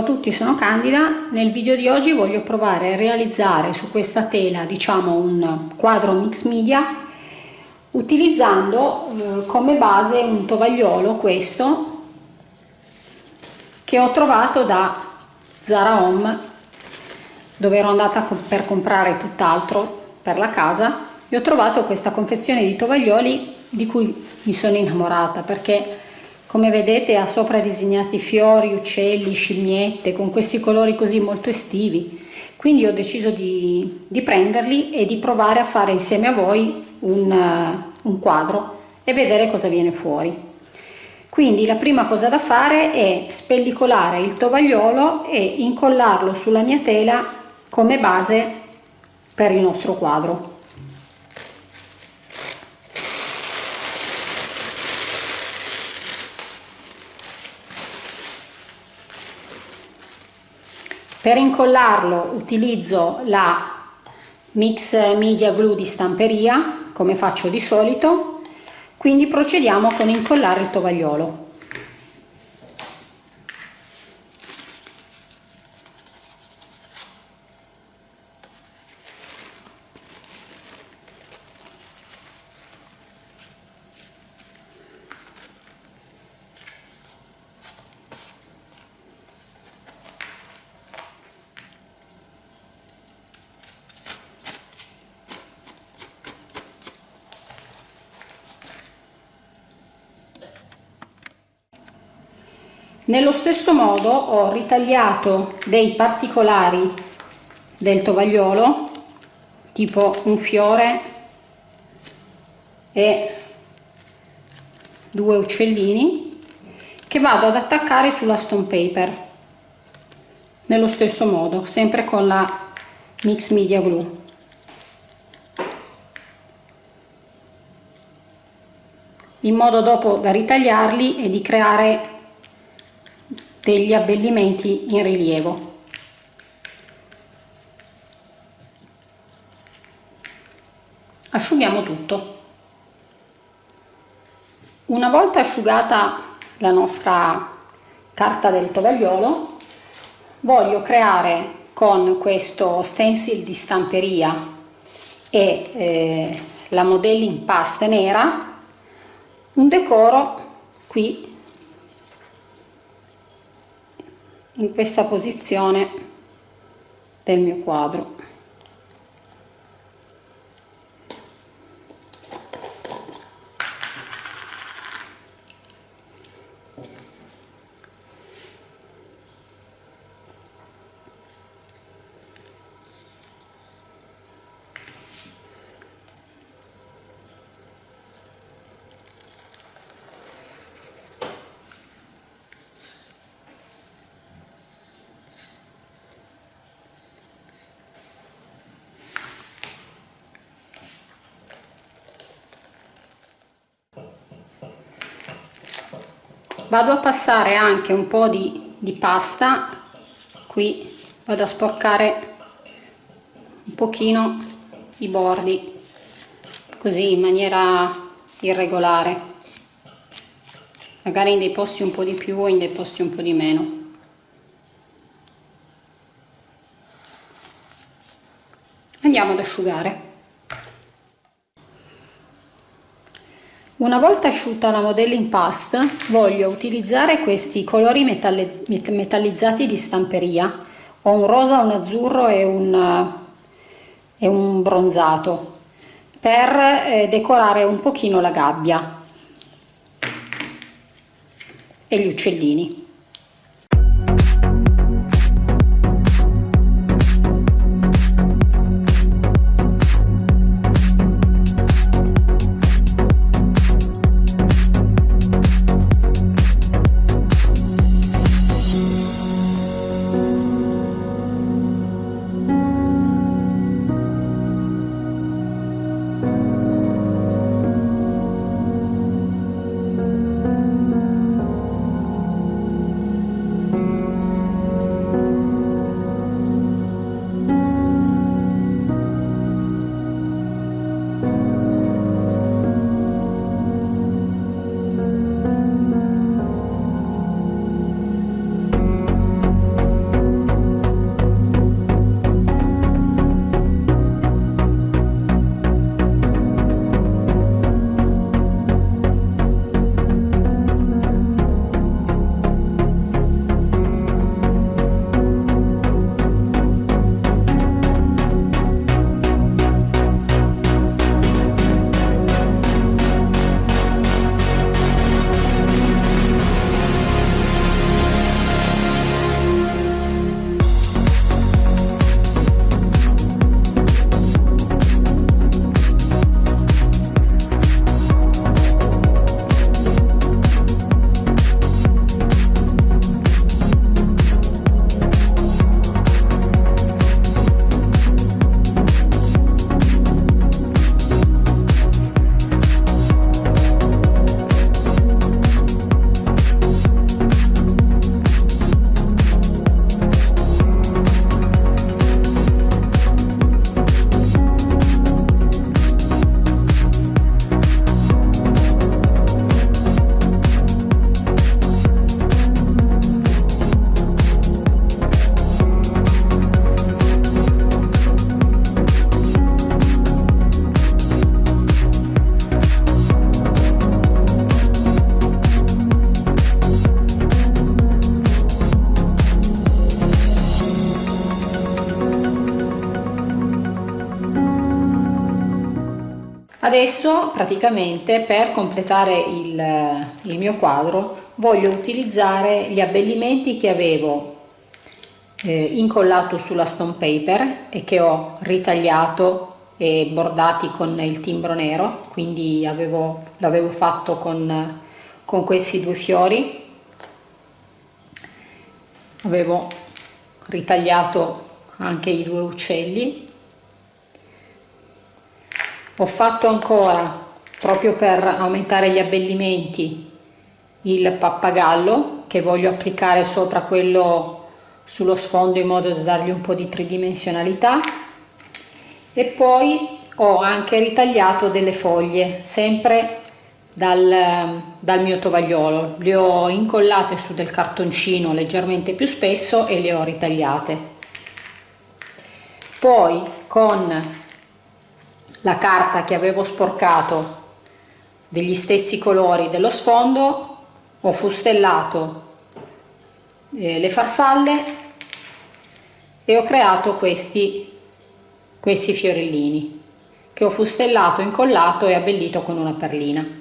A tutti, sono Candida. Nel video di oggi voglio provare a realizzare su questa tela, diciamo, un quadro mix media utilizzando eh, come base un tovagliolo, questo, che ho trovato da Zara Home, dove ero andata per comprare tutt'altro per la casa e ho trovato questa confezione di tovaglioli di cui mi sono innamorata perché come vedete ha sopra disegnati fiori, uccelli, scimmiette con questi colori così molto estivi. Quindi ho deciso di, di prenderli e di provare a fare insieme a voi un, uh, un quadro e vedere cosa viene fuori. Quindi la prima cosa da fare è spellicolare il tovagliolo e incollarlo sulla mia tela come base per il nostro quadro Per incollarlo utilizzo la Mix Media Glue di stamperia, come faccio di solito, quindi procediamo con incollare il tovagliolo. Nello stesso modo ho ritagliato dei particolari del tovagliolo, tipo un fiore e due uccellini, che vado ad attaccare sulla stone paper, nello stesso modo, sempre con la Mix Media Glue. in modo dopo da ritagliarli e di creare degli abbellimenti in rilievo. Asciughiamo tutto. Una volta asciugata la nostra carta del tovagliolo, voglio creare con questo stencil di stamperia e eh, la modelling pasta nera un decoro qui in questa posizione del mio quadro vado a passare anche un po' di, di pasta. Qui vado a sporcare un pochino i bordi così in maniera irregolare. Magari in dei posti un po' di più e in dei posti un po' di meno. Andiamo ad asciugare Una volta asciutta la modelling paste voglio utilizzare questi colori metallizzati di stamperia. Ho un rosa, un azzurro e un, e un bronzato per eh, decorare un pochino la gabbia e gli uccellini. Adesso praticamente per completare il, il mio quadro voglio utilizzare gli abbellimenti che avevo eh, incollato sulla stone paper e che ho ritagliato e bordati con il timbro nero. Quindi l'avevo fatto con, con questi due fiori. Avevo ritagliato anche i due uccelli ho fatto ancora proprio per aumentare gli abbellimenti il pappagallo che voglio applicare sopra quello sullo sfondo in modo da dargli un po' di tridimensionalità. E poi ho anche ritagliato delle foglie sempre dal, dal mio tovagliolo. Le ho incollate su del cartoncino leggermente più spesso e le ho ritagliate. Poi con la carta che avevo sporcato degli stessi colori dello sfondo ho fustellato eh, le farfalle e ho creato questi questi fiorellini che ho fustellato, incollato e abbellito con una perlina.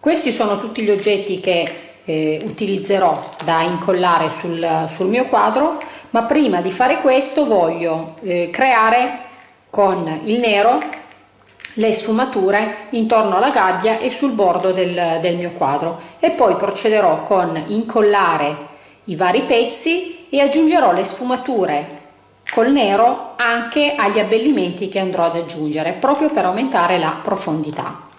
Questi sono tutti gli oggetti che eh, utilizzerò da incollare sul, sul, mio quadro, ma prima di fare questo voglio eh, creare con il nero le sfumature intorno alla gabbia e sul bordo del, del mio quadro. E poi procederò con incollare i vari pezzi e aggiungerò le sfumature col nero anche agli abbellimenti che andrò ad aggiungere proprio per aumentare la profondità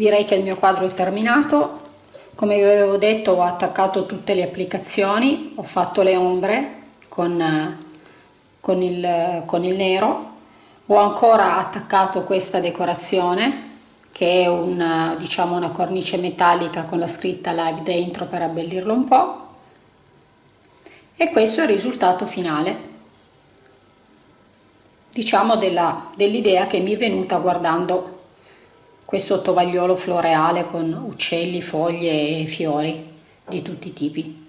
direi che il mio quadro è terminato. Come vi avevo detto ho attaccato tutte le applicazioni ho fatto le ombre con, con, il, con il nero. Ho ancora attaccato questa decorazione che è una, diciamo una cornice metallica con la scritta live dentro per abbellirlo un po' e questo è il risultato finale diciamo dell'idea che mi è venuta guardando questo tovagliolo floreale con uccelli, foglie e fiori di tutti i tipi.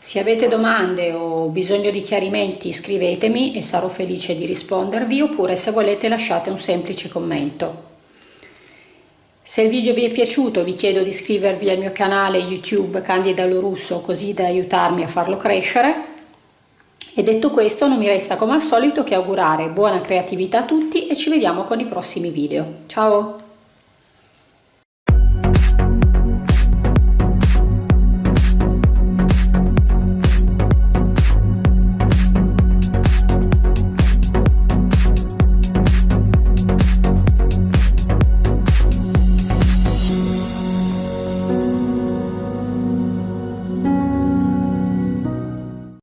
Se avete domande o bisogno di chiarimenti scrivetemi e sarò felice di rispondervi oppure se volete lasciate un semplice commento. Se il video vi è piaciuto vi chiedo di iscrivervi al mio canale YouTube Candida Lorusso così da aiutarmi a farlo crescere. E detto questo non mi resta come al solito che augurare buona creatività a tutti e ci vediamo con i prossimi video. Ciao!